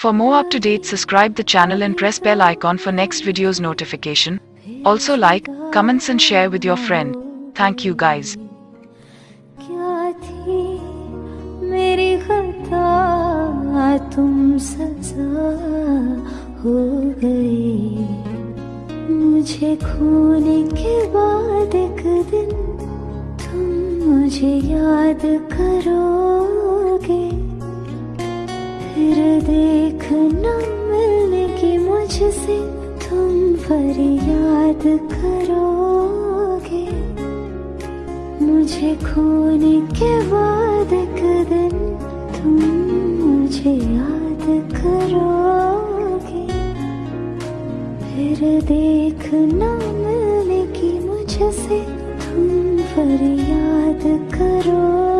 For more up-to-date subscribe the channel and press bell icon for next videos notification. Also like, comments and share with your friend. Thank you guys. क्या थी मेरी खता तुम सजा हो गई मुझे खोने के बाद एक दिन तुम मुझे याद करोगे फिर देखना मिलने की मुझसे, तुम फरियाद करोगे। मुझे खोने के बाद एक दिन तुम मुझे याद करोगे। फिर देखना मिलने की मुझसे, तुम फरियाद करोगे।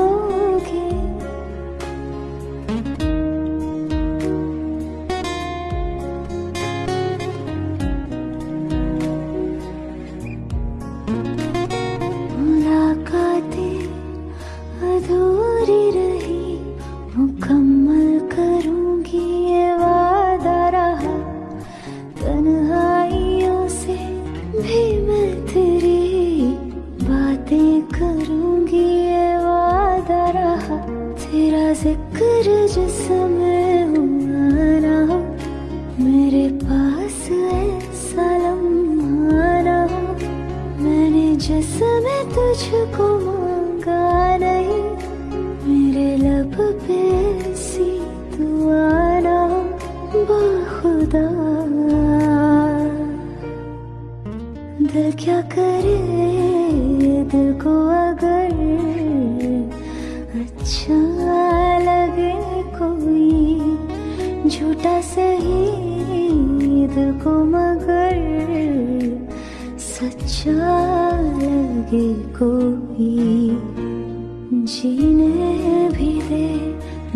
हो मेरे पास ऐसा लम्हा ना हो। मैंने तुझको नहीं, मेरे लब पे सी दुआ ना हो, बाखुदा। दिल क्या करे दिल को अगर अच्छा झूठा सही को मगर सच्चा लगे कोई। जीने भी दे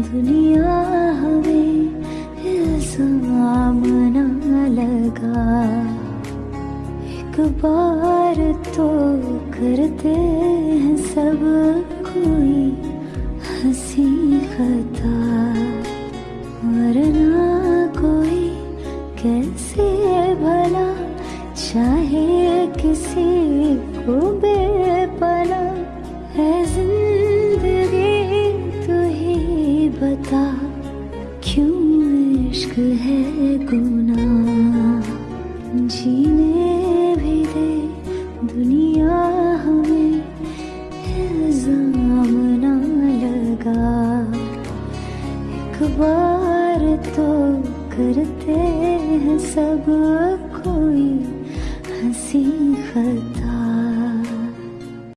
दुनिया हमें, इल्ज़ाम लगा। एक बार तो करते हैं सब कोई हँसी खता। चाहे किसी को बेपना है ज़िंदगी, तू ही बता क्यों इश्क है गुनाह? जीने भी दे दुनिया हमें इल्ज़ाम ना लगा। एक बार तो करते हैं सब कोई। हँसी खता